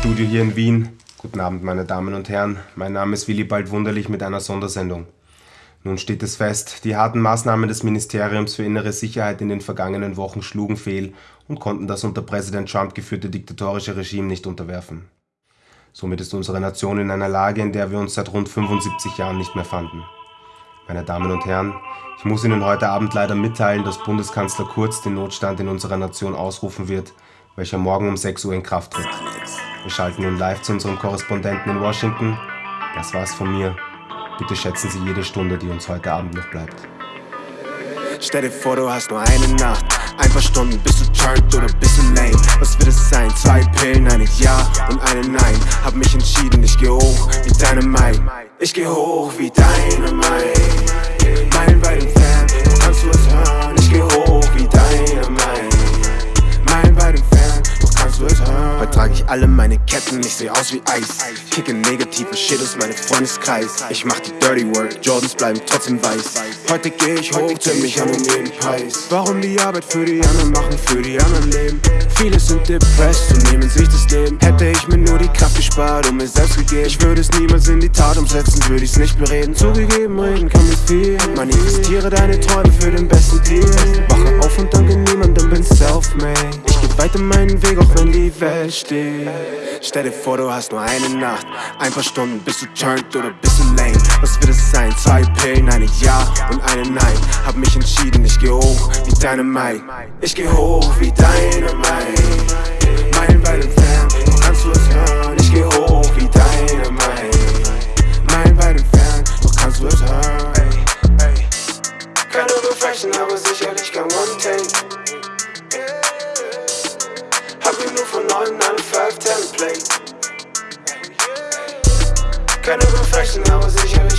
Studio hier in Wien. Guten Abend, meine Damen und Herren. Mein Name ist Willibald Wunderlich mit einer Sondersendung. Nun steht es fest, die harten Maßnahmen des Ministeriums für innere Sicherheit in den vergangenen Wochen schlugen fehl und konnten das unter Präsident Trump geführte diktatorische Regime nicht unterwerfen. Somit ist unsere Nation in einer Lage, in der wir uns seit rund 75 Jahren nicht mehr fanden. Meine Damen und Herren, ich muss Ihnen heute Abend leider mitteilen, dass Bundeskanzler Kurz den Notstand in unserer Nation ausrufen wird, welcher morgen um 6 Uhr in Kraft tritt. Wir schalten nun live zu unserem Korrespondenten in Washington. Das war's von mir. Bitte schätzen Sie jede Stunde, die uns heute Abend noch bleibt. Stell dir vor, du hast nur eine Nacht. Ein paar Stunden bist du turned oder bist du lame. Was wird es sein? Zwei Pillen, eine Ja und eine Nein. Hab mich entschieden, ich geh hoch wie deine Mai. Ich geh hoch wie deine alle meine Ketten, ich seh aus wie Eis. Kicke negative Shit aus meinem Freundeskreis. Ich mach die Dirty Work, Jordans bleiben trotzdem weiß. Heute geh ich hoch, zähl mich an um jeden Preis. Warum die Arbeit für die anderen machen, für die anderen leben? Viele sind depressed und nehmen sich das Leben. Hätte ich mir nur die Kraft gespart und mir selbst gegeben. Ich würde es niemals in die Tat umsetzen, würde ich's nicht bereden. Zugegeben, reden kann mir viel. Manifestiere deine Träume für den besten Deal. Wache auf Weiter meinen Weg, auch wenn die Welt steht. Stell dir vor, du hast nur eine Nacht. Ein paar Stunden bist du turned oder bist du lame. Was wird es sein? Zwei Pillen, eine Ja und eine Nein. Hab mich entschieden, ich geh hoch wie deine Mai. Ich geh hoch wie deine Mai. Meilenweit entfernt, doch kannst du es hören. Ich geh hoch wie deine Mai. Meilenweit entfernt, doch kannst du es hören. Keine Reflection, aber sicherlich kein One-Take. 5-10 Play. Keine Reflection, aber sicherlich kein